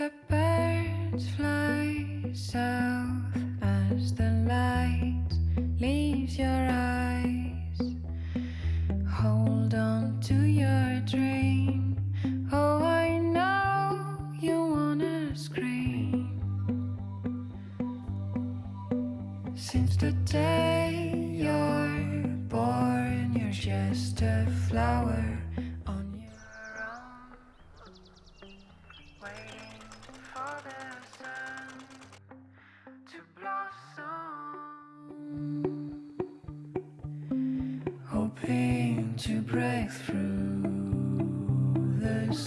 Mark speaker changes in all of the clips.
Speaker 1: The birds fly south as the light leaves your eyes. Hold on to your dream. Oh, I know you wanna scream. Since the day you're born, you're just a flower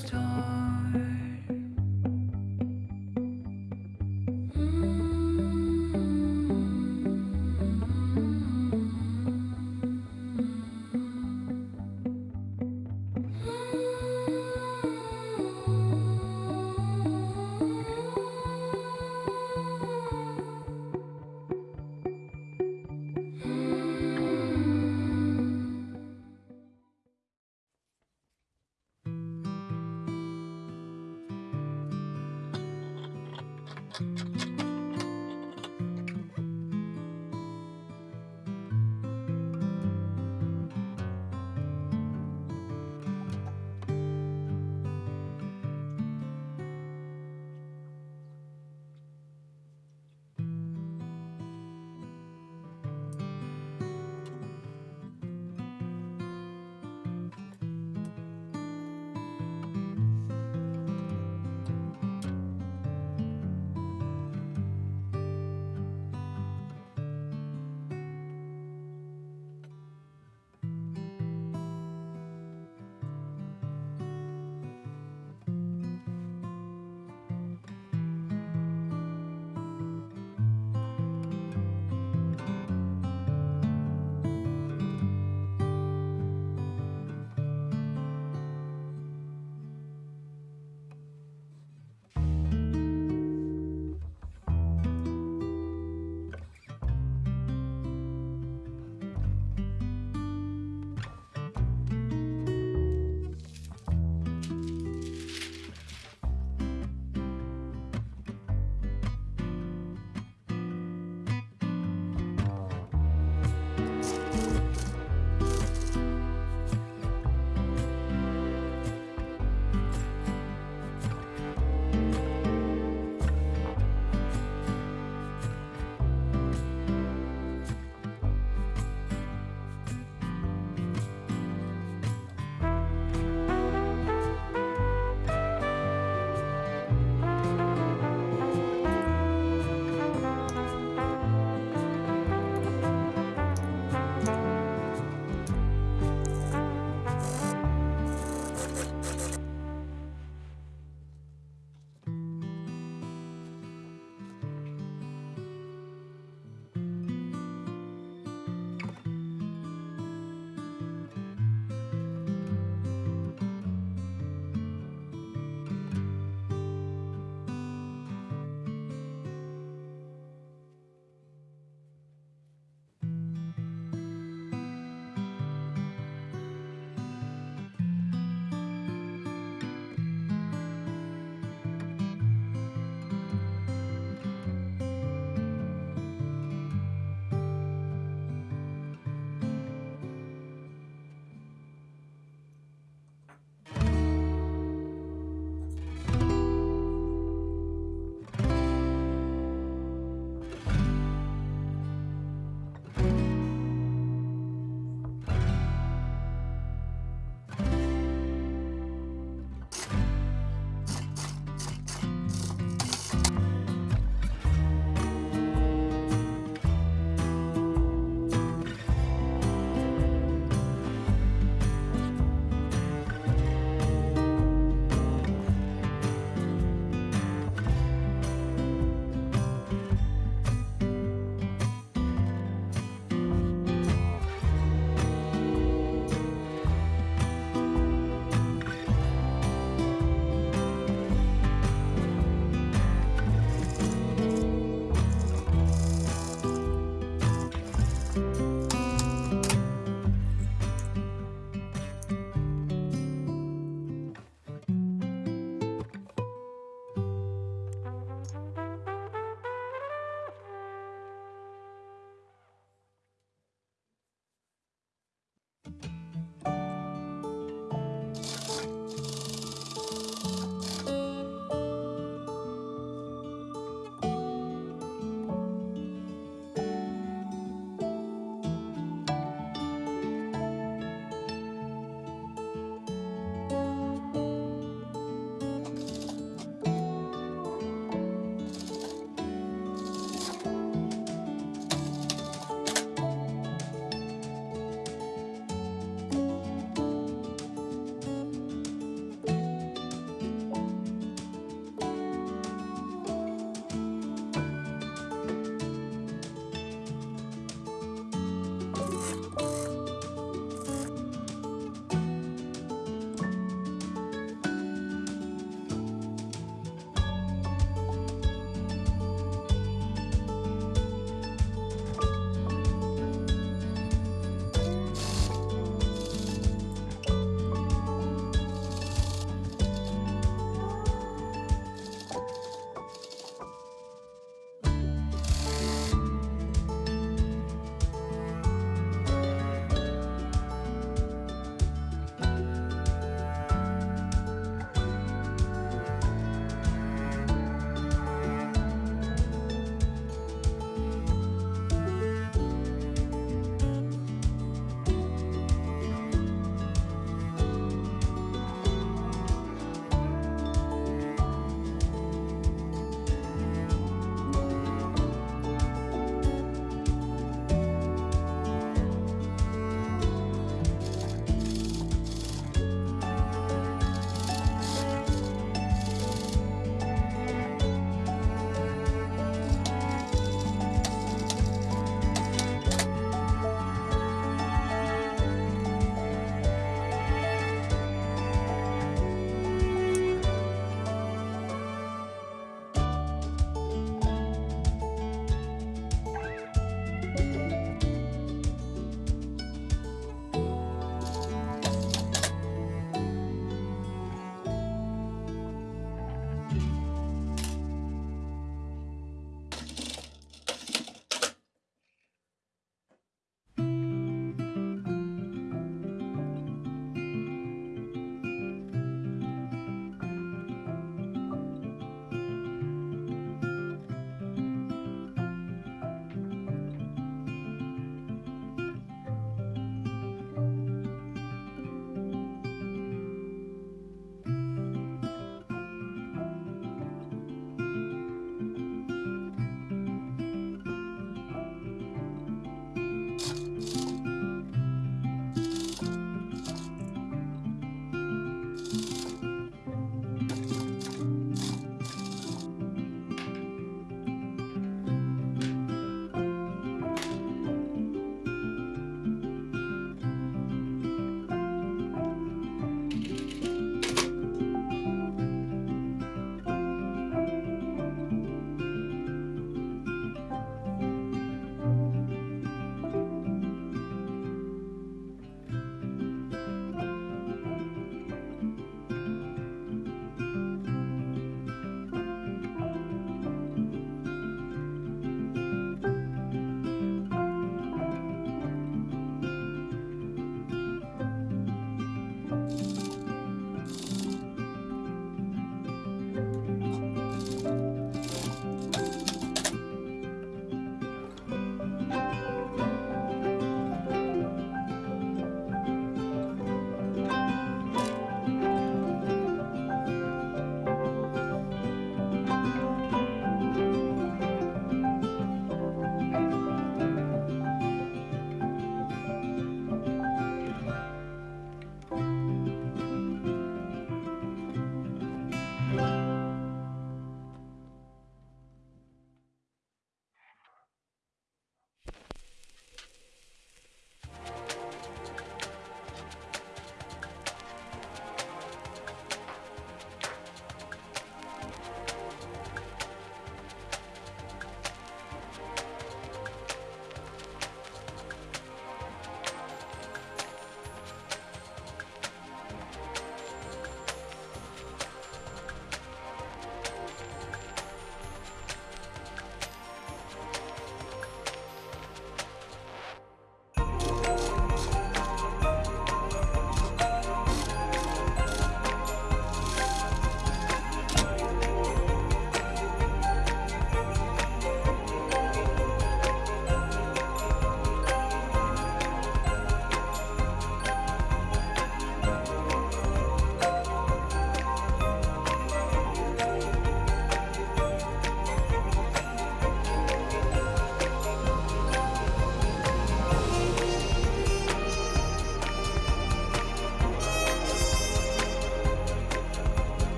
Speaker 1: the